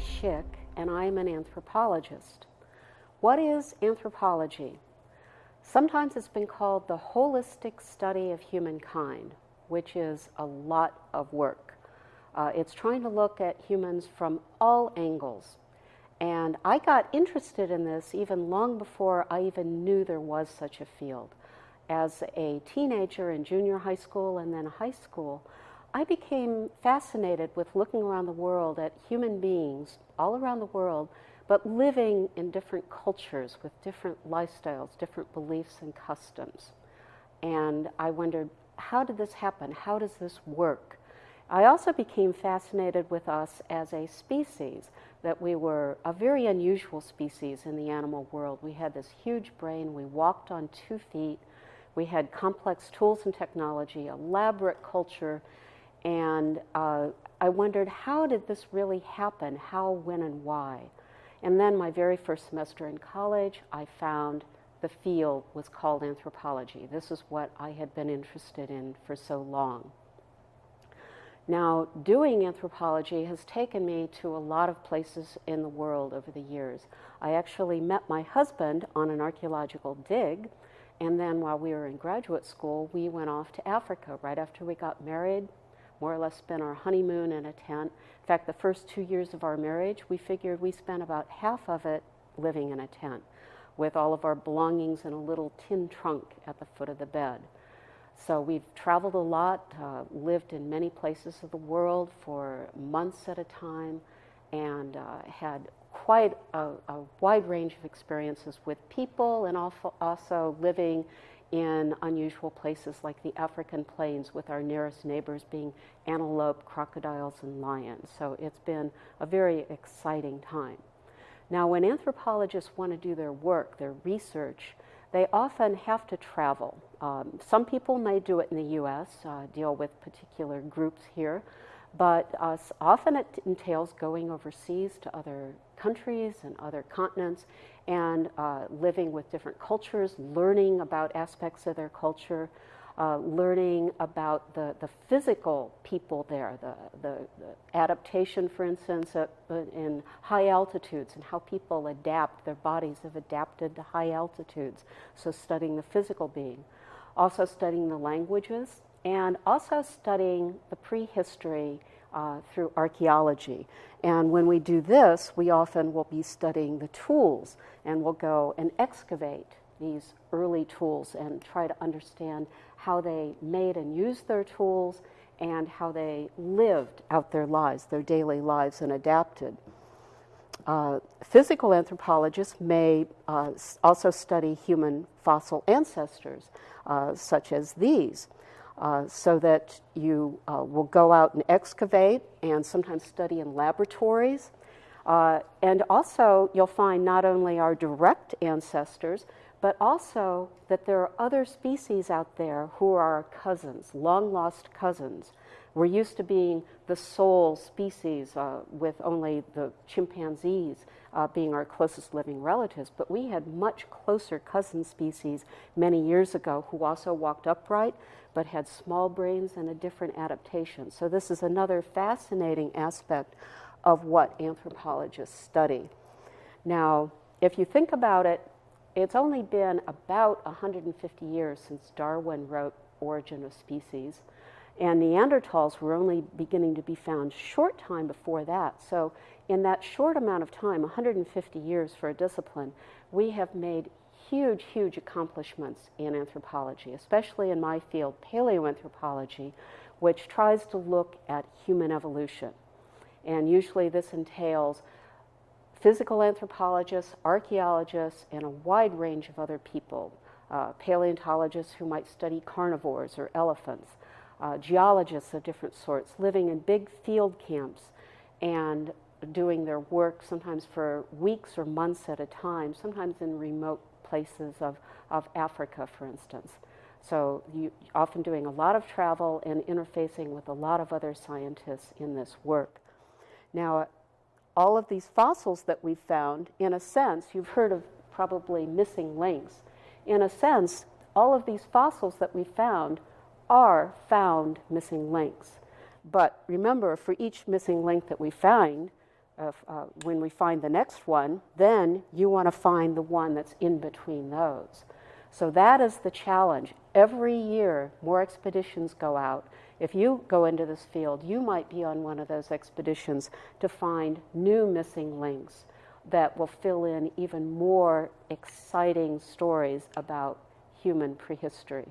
Schick, and I am an anthropologist. What is anthropology? Sometimes it's been called the holistic study of humankind, which is a lot of work. Uh, it's trying to look at humans from all angles. And I got interested in this even long before I even knew there was such a field. As a teenager in junior high school and then high school, I became fascinated with looking around the world at human beings all around the world, but living in different cultures with different lifestyles, different beliefs and customs. And I wondered, how did this happen? How does this work? I also became fascinated with us as a species, that we were a very unusual species in the animal world. We had this huge brain, we walked on two feet, we had complex tools and technology, elaborate culture, and uh, I wondered how did this really happen? How, when, and why? And then my very first semester in college, I found the field was called anthropology. This is what I had been interested in for so long. Now, doing anthropology has taken me to a lot of places in the world over the years. I actually met my husband on an archaeological dig, and then while we were in graduate school, we went off to Africa right after we got married, more or less spent our honeymoon in a tent. In fact, the first two years of our marriage, we figured we spent about half of it living in a tent with all of our belongings in a little tin trunk at the foot of the bed. So we've traveled a lot, uh, lived in many places of the world for months at a time, and uh, had quite a, a, wide range of experiences with people and also living in unusual places like the African plains with our nearest neighbors being antelope, crocodiles, and lions. So it's been a very exciting time. Now, when anthropologists want to do their work, their research, they often have to travel. Um, some people may do it in the US, uh, deal with particular groups here, but uh, often it entails going overseas to other countries and other continents and uh, living with different cultures, learning about aspects of their culture, uh, learning about the, the physical people there, the, the, the adaptation, for instance, uh, in high altitudes and how people adapt, their bodies have adapted to high altitudes. So, studying the physical being. Also, studying the languages and also studying the prehistory uh, through archaeology. And when we do this, we often will be studying the tools and we'll go and excavate these early tools and try to understand how they made and used their tools and how they lived out their lives, their daily lives, and adapted. Uh, physical anthropologists may uh, also study human fossil ancestors, uh, such as these, uh, so that you uh, will go out and excavate and sometimes study in laboratories. Uh, and also, you'll find not only our direct ancestors, but also that there are other species out there who are our cousins, long lost cousins. We're used to being the sole species uh, with only the chimpanzees uh, being our closest living relatives, but we had much closer cousin species many years ago who also walked upright but had small brains and a different adaptation. So, this is another fascinating aspect of what anthropologists study. Now, if you think about it, it's only been about 150 years since Darwin wrote Origin of Species, and Neanderthals were only beginning to be found short time before that. So, in that short amount of time, 150 years for a discipline, we have made huge, huge accomplishments in anthropology, especially in my field, paleoanthropology, which tries to look at human evolution. And usually this entails physical anthropologists, archaeologists, and a wide range of other people. Uh, paleontologists who might study carnivores or elephants, uh, geologists of different sorts, living in big field camps and doing their work sometimes for weeks or months at a time, sometimes in remote places of, of Africa, for instance. So you often doing a lot of travel and interfacing with a lot of other scientists in this work. Now, all of these fossils that we've found, in a sense, you've heard of probably missing links. In a sense, all of these fossils that we found are found missing links. But remember, for each missing link that we find, uh, uh, when we find the next one, then you want to find the one that's in between those. So that is the challenge. Every year, more expeditions go out. If you go into this field, you might be on one of those expeditions to find new missing links that will fill in even more exciting stories about human prehistory.